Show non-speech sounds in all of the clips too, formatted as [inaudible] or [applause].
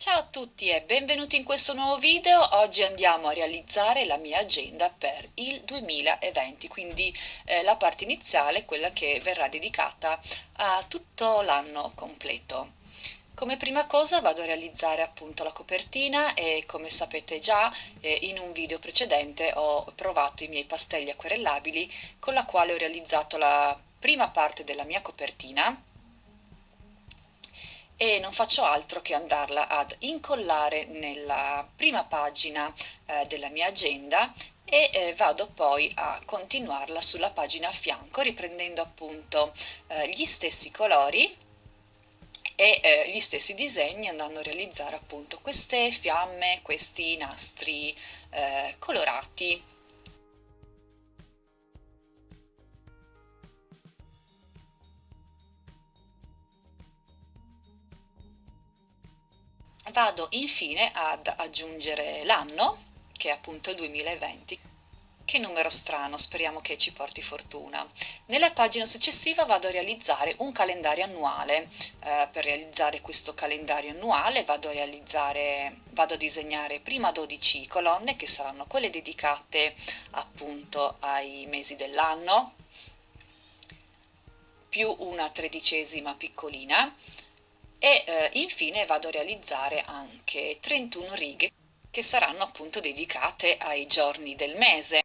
Ciao a tutti e benvenuti in questo nuovo video. Oggi andiamo a realizzare la mia agenda per il 2020, quindi eh, la parte iniziale, quella che verrà dedicata a tutto l'anno completo. Come prima cosa vado a realizzare appunto la copertina e come sapete già eh, in un video precedente ho provato i miei pastelli acquerellabili con la quale ho realizzato la prima parte della mia copertina e non faccio altro che andarla ad incollare nella prima pagina eh, della mia agenda e eh, vado poi a continuarla sulla pagina a fianco riprendendo appunto eh, gli stessi colori e eh, gli stessi disegni andando a realizzare appunto queste fiamme, questi nastri eh, colorati. Vado infine ad aggiungere l'anno, che è appunto il 2020, che numero strano, speriamo che ci porti fortuna. Nella pagina successiva vado a realizzare un calendario annuale. Eh, per realizzare questo calendario annuale vado a, realizzare, vado a disegnare prima 12 colonne che saranno quelle dedicate appunto ai mesi dell'anno, più una tredicesima piccolina e eh, infine vado a realizzare anche 31 righe che saranno appunto dedicate ai giorni del mese.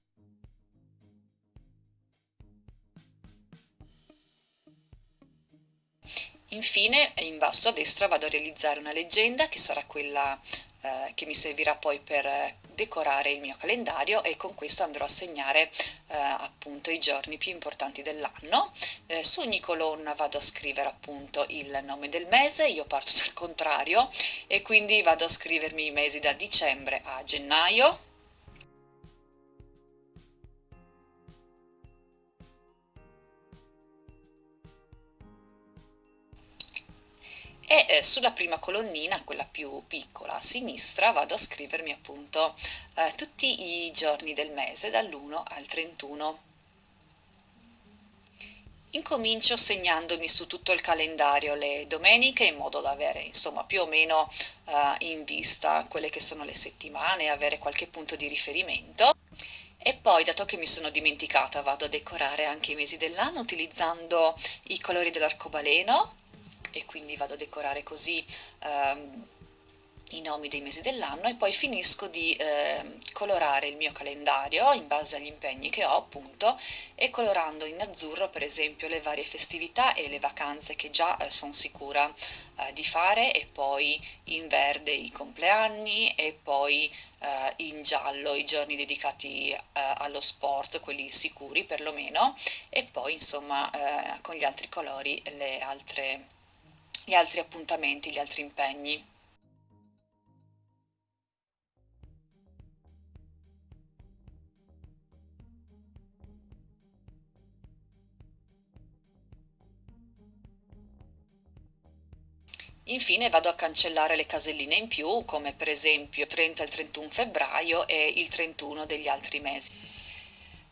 Infine in basso a destra vado a realizzare una leggenda che sarà quella eh, che mi servirà poi per decorare il mio calendario e con questo andrò a segnare eh, appunto i giorni più importanti dell'anno. Eh, su ogni colonna vado a scrivere appunto il nome del mese, io parto [laughs] dal contrario e quindi vado a scrivermi i mesi da dicembre a gennaio, e eh, sulla prima colonnina, quella più piccola a sinistra, vado a scrivermi appunto eh, tutti i giorni del mese dall'1 al 31. Incomincio segnandomi su tutto il calendario le domeniche in modo da avere insomma più o meno eh, in vista quelle che sono le settimane, avere qualche punto di riferimento. E poi, dato che mi sono dimenticata, vado a decorare anche i mesi dell'anno utilizzando i colori dell'arcobaleno e quindi vado a decorare così ehm, i nomi dei mesi dell'anno e poi finisco di eh, colorare il mio calendario in base agli impegni che ho appunto e colorando in azzurro per esempio le varie festività e le vacanze che già eh, sono sicura eh, di fare e poi in verde i compleanni e poi eh, in giallo i giorni dedicati eh, allo sport, quelli sicuri perlomeno e poi insomma eh, con gli altri colori le altre gli altri appuntamenti, gli altri impegni. Infine vado a cancellare le caselline in più, come per esempio 30 e il 31 febbraio e il 31 degli altri mesi.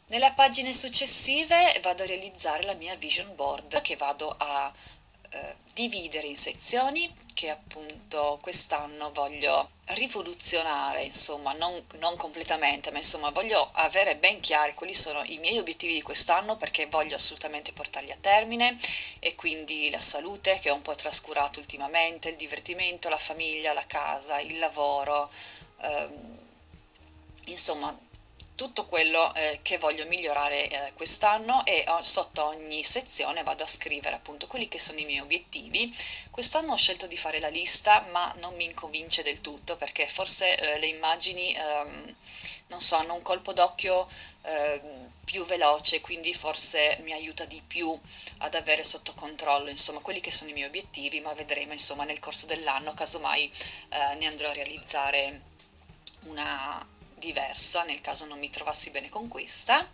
Nelle pagine successive vado a realizzare la mia vision board che vado a eh, dividere in sezioni che appunto quest'anno voglio rivoluzionare, insomma, non, non, completamente, ma insomma voglio avere ben chiari quali sono i miei obiettivi di quest'anno perché voglio assolutamente portarli a termine e quindi la salute che ho un po' trascurato ultimamente, il divertimento, la famiglia, la casa, il lavoro, ehm, insomma tutto quello eh, che voglio migliorare eh, quest'anno e oh, sotto ogni sezione vado a scrivere appunto quelli che sono i miei obiettivi. Quest'anno ho scelto di fare la lista ma non mi inconvince del tutto perché forse eh, le immagini ehm, non so, hanno un colpo d'occhio ehm, più veloce quindi forse mi aiuta di più ad avere sotto controllo insomma quelli che sono i miei obiettivi ma vedremo insomma nel corso dell'anno casomai eh, ne andrò a realizzare una diversa nel caso non mi trovassi bene con questa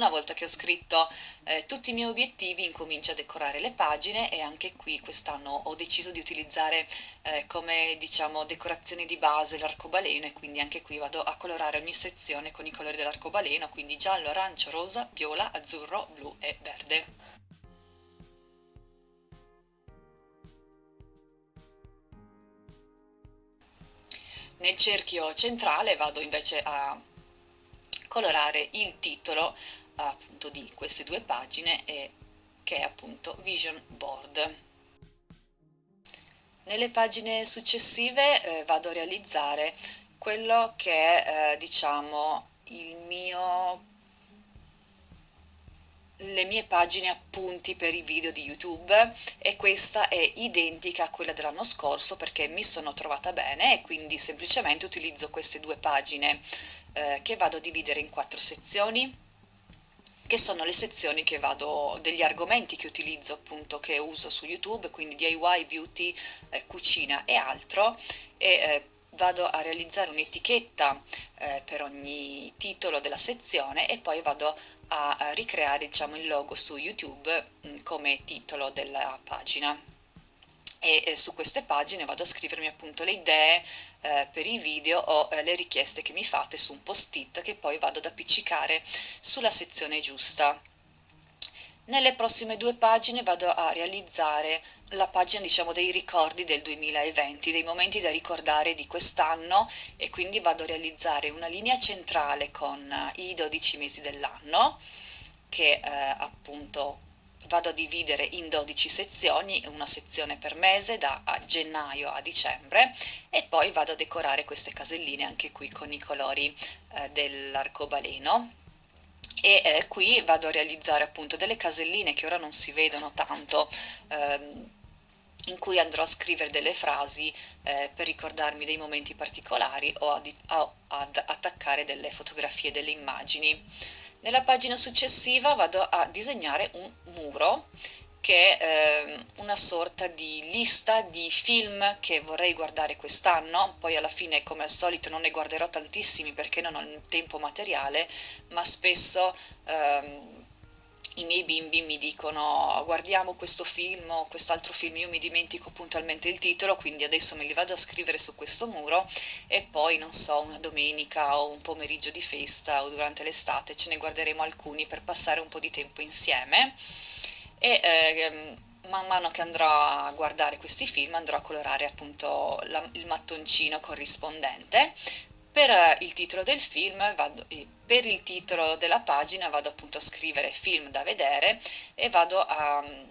una volta che ho scritto eh, tutti i miei obiettivi incomincio a decorare le pagine e anche qui quest'anno ho deciso di utilizzare eh, come diciamo decorazione di base l'arcobaleno e quindi anche qui vado a colorare ogni sezione con i colori dell'arcobaleno quindi giallo, arancio, rosa, viola, azzurro, blu e verde. Nel cerchio centrale vado invece a colorare il titolo appunto di queste due pagine e che è appunto Vision Board. Nelle pagine successive eh, vado a realizzare quello che è eh, diciamo il mio le mie pagine appunti per i video di YouTube e questa è identica a quella dell'anno scorso perché mi sono trovata bene e quindi semplicemente utilizzo queste due pagine eh, che vado a dividere in quattro sezioni che sono le sezioni che vado, degli argomenti che utilizzo appunto, che uso su YouTube, quindi DIY, beauty, eh, cucina e altro, e eh, vado a realizzare un'etichetta eh, per ogni titolo della sezione e poi vado a, a ricreare diciamo, il logo su YouTube mh, mm, come titolo della pagina e eh, su queste pagine vado a scrivermi appunto le idee eh, per i video o eh, le richieste che mi fate su un post-it che poi vado ad appiccicare sulla sezione giusta. Nelle prossime due pagine vado a realizzare la pagina diciamo dei ricordi del 2020, dei momenti da ricordare di quest'anno e quindi vado a realizzare una linea centrale con eh, i 12 mesi dell'anno che eh, appunto vado a dividere in 12 sezioni, una sezione per mese da gennaio a dicembre e poi vado a decorare queste caselline anche qui con i colori eh, dell'arcobaleno e eh, qui vado a realizzare appunto delle caselline che ora non si vedono tanto ehm, in cui andrò a scrivere delle frasi eh, per ricordarmi dei momenti particolari o ad, ad attaccare delle fotografie, delle immagini. Nella pagina successiva vado a disegnare un muro che è eh, una sorta di lista di film che vorrei guardare quest'anno, poi alla fine come al solito non ne guarderò tantissimi perché non ho il tempo materiale, ma spesso ehm, i miei bimbi mi dicono guardiamo questo film o quest'altro film, io mi dimentico puntualmente il titolo, quindi adesso me li vado a scrivere su questo muro e poi non so, una domenica o un pomeriggio di festa o durante l'estate ce ne guarderemo alcuni per passare un po' di tempo insieme e eh, man mano che andrò a guardare questi film andrò a colorare appunto la, il mattoncino corrispondente per eh, il titolo del film vado, per il titolo della pagina vado appunto a scrivere film da vedere e vado a mm,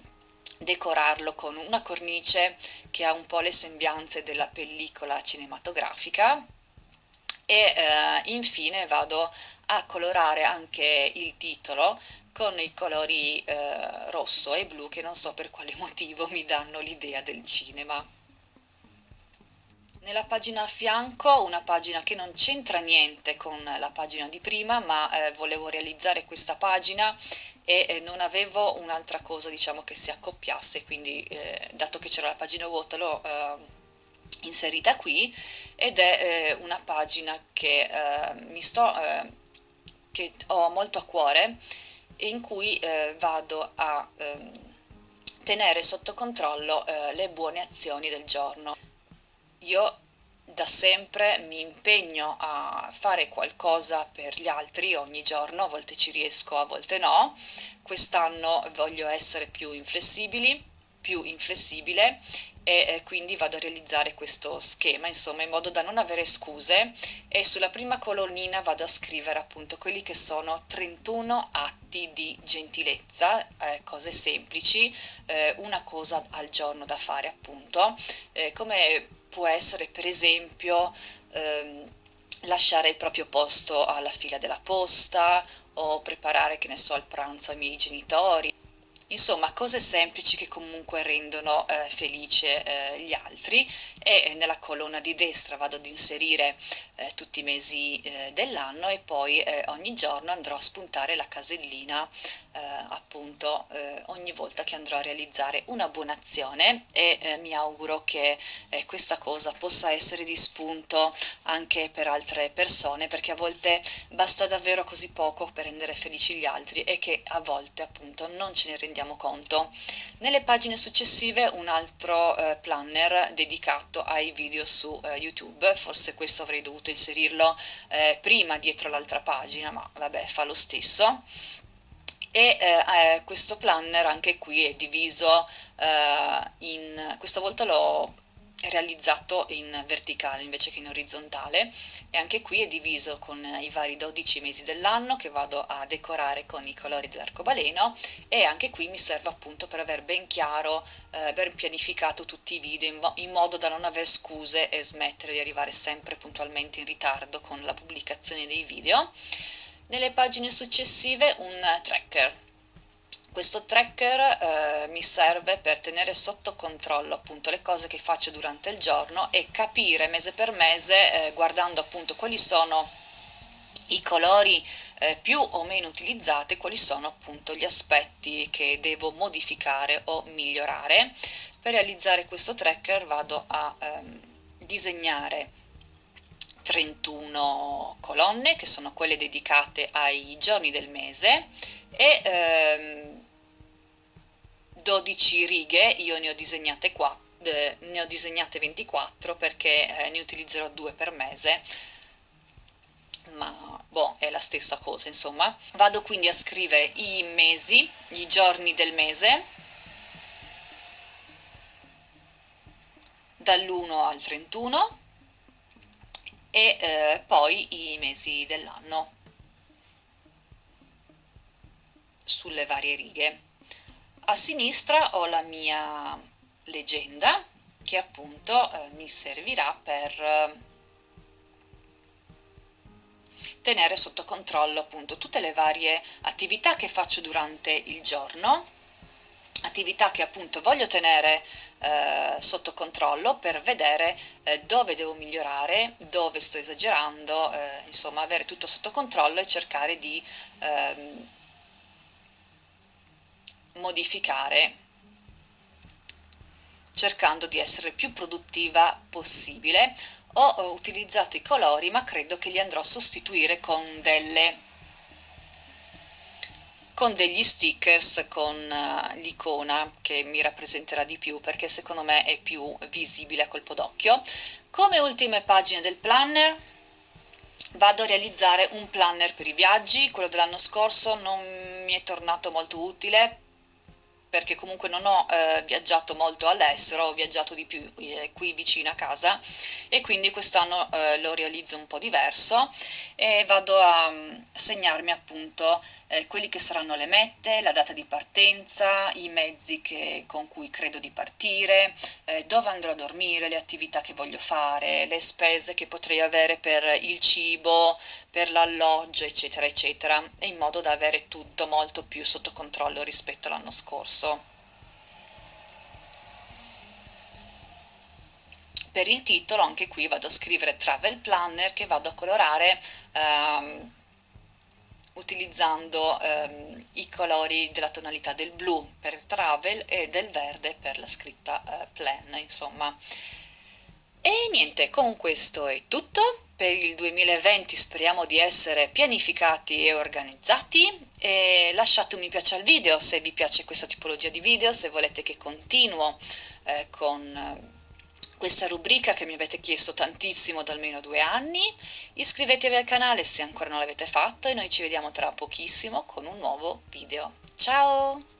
decorarlo con una cornice che ha un po' le sembianze della pellicola cinematografica e eh, infine vado a colorare anche il titolo con i colori eh, rosso e blu che non so per quale [laughs] motivo mi danno l'idea del cinema. Nella pagina a fianco, una pagina che non c'entra niente con la pagina di prima, ma eh, volevo realizzare questa pagina e eh, non avevo un'altra cosa diciamo che si accoppiasse, quindi eh, dato che c'era la pagina vuota l'ho eh, inserita qui ed è eh, una pagina che eh, mi sto che ho molto a cuore e in cui vado a ehm, tenere sotto controllo le buone azioni del giorno io da sempre mi impegno a fare qualcosa per gli altri ogni giorno, a volte ci riesco, a volte no. Quest'anno voglio essere più inflessibili, più inflessibile e quindi vado a realizzare questo schema insomma in modo da non avere scuse e sulla prima colonnina vado a scrivere appunto quelli che sono 31 atti di gentilezza eh, cose semplici eh, una cosa al giorno da fare appunto eh, come può essere per esempio ehm, lasciare il proprio posto alla fila della posta o preparare che ne so il pranzo ai miei genitori insomma cose semplici che comunque rendono eh, felice eh, gli altri e nella colonna di destra vado ad inserire eh, tutti i mesi eh, dell'anno e poi eh, ogni giorno andrò a spuntare la casellina eh, appunto ogni volta che andrò a realizzare una buona azione e mi auguro che questa cosa possa essere di spunto anche per altre persone perché a volte basta davvero così poco per rendere felici gli altri e che a volte appunto non ce ne rendiamo conto. Nelle pagine successive un altro eh, planner dedicato ai video su eh, YouTube, forse questo avrei dovuto inserirlo eh, prima dietro l'altra pagina, ma vabbè fa lo stesso e eh, eh, questo planner anche qui è diviso eh, in questa volta l'ho realizzato in verticale invece che in orizzontale. E anche qui è diviso con i vari 12 mesi dell'anno che vado a decorare con i colori dell'arcobaleno. E anche qui mi serve appunto per aver ben chiaro, eh, ben pianificato tutti i video in, in modo da non aver scuse e smettere di arrivare sempre puntualmente in ritardo con la pubblicazione dei video. Nelle pagine successive un tracker questo tracker eh, mi serve per tenere sotto controllo appunto le cose che faccio durante il giorno e capire mese per mese eh, guardando appunto quali sono i colori eh, più o meno utilizzati, quali sono appunto gli aspetti che devo modificare o migliorare. Per realizzare questo tracker vado a ehm, disegnare 31 colonne che sono quelle dedicate ai giorni del mese e ehm, 12 righe, io ne ho disegnate 4 ne ho disegnate 24 perché eh, ne utilizzerò due per mese. Ma boh, è la stessa cosa insomma. Vado quindi a scrivere i mesi, i giorni del mese. Dall'1 al 31 e eh, poi i mesi dell'anno. Sulle varie righe a sinistra ho la mia leggenda che appunto eh, mi servirà per eh, tenere sotto controllo appunto tutte le varie attività che faccio durante il giorno attività che appunto voglio tenere eh, sotto controllo per vedere eh, dove devo migliorare, dove sto esagerando, eh, insomma avere tutto sotto controllo e cercare di ehm, modificare cercando di essere più produttiva possibile. Ho utilizzato i colori ma credo che li andrò a sostituire con delle con degli stickers con uh, l'icona che mi rappresenterà di più perché secondo me è più visibile a colpo d'occhio. Come ultime pagine del planner vado a realizzare un planner per i viaggi. Quello dell'anno scorso non mi è tornato molto utile perché comunque non ho eh, viaggiato molto all'estero, ho viaggiato di più eh, qui vicino a casa e quindi quest'anno eh, lo realizzo un po' diverso e vado a um, segnarmi appunto eh, quelli che saranno le mete, la data di partenza, i mezzi che, con cui credo di partire, eh, dove andrò a dormire, le attività che voglio fare, le spese che potrei avere per il cibo, per l'alloggio eccetera eccetera in modo da avere tutto molto più sotto controllo rispetto all'anno scorso rosso. Per il titolo anche qui vado a scrivere Travel Planner che vado a colorare ehm, utilizzando ehm, i colori della tonalità del blu per travel e del verde per la scritta eh, plan insomma e niente con questo è tutto per il 2020 speriamo di essere pianificati e organizzati e lasciate un mi piace al video se vi piace questa tipologia di video, se volete che continuo eh, con eh, questa rubrica che mi avete chiesto tantissimo da almeno due anni, iscrivetevi al canale se ancora non l'avete fatto e noi ci vediamo tra pochissimo con un nuovo video. Ciao!